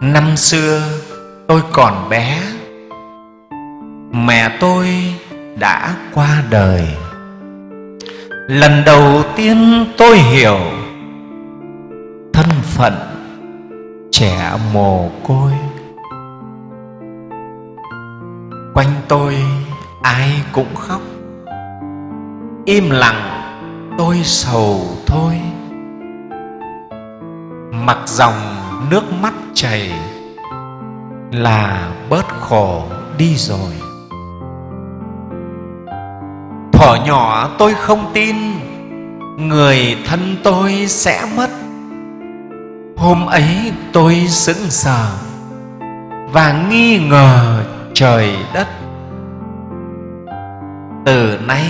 năm xưa tôi còn bé, mẹ tôi đã qua đời. Lần đầu tiên tôi hiểu thân phận trẻ mồ côi. Quanh tôi ai cũng khóc, im lặng tôi sầu thôi mặc dòng nước mắt chảy là bớt khổ đi rồi. Thuở nhỏ tôi không tin, người thân tôi sẽ mất. Hôm ấy tôi sững sờ và nghi ngờ trời đất. Từ nay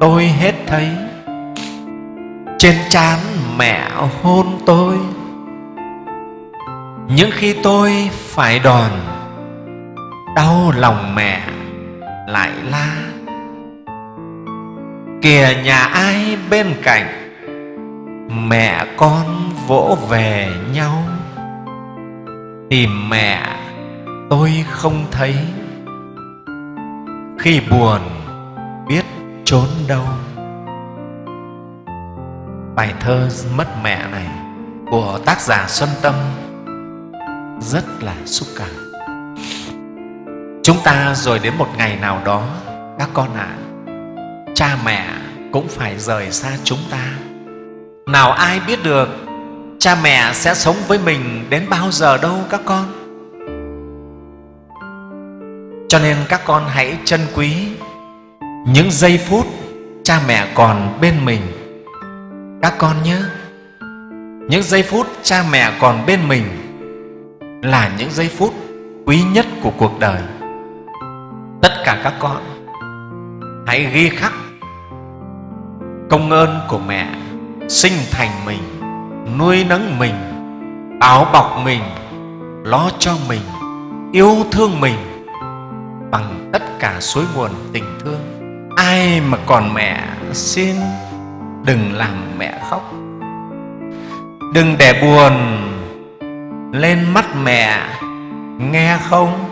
tôi hết thấy trên trán mẹ hôn tôi. Những khi tôi phải đòn, đau lòng mẹ lại la. Kìa nhà ai bên cạnh, mẹ con vỗ về nhau. Tìm mẹ tôi không thấy, khi buồn biết trốn đâu bài thơ mất mẹ này của tác giả xuân tâm rất là xúc cảm. Chúng ta rồi đến một ngày nào đó các con ạ à, cha mẹ cũng phải rời xa chúng ta. Nào ai biết được cha mẹ sẽ sống với mình đến bao giờ đâu các con. Cho nên các con hãy trân quý những giây phút cha mẹ còn bên mình các con nhé những giây phút cha mẹ còn bên mình là những giây phút quý nhất của cuộc đời. Tất cả các con, hãy ghi khắc công ơn của mẹ sinh thành mình, nuôi nấng mình áo bọc mình, lo cho mình, yêu thương mình bằng tất cả suối nguồn tình thương. Ai mà còn mẹ xin đừng làm mẹ khóc. Đừng để buồn lên mắt mẹ nghe không?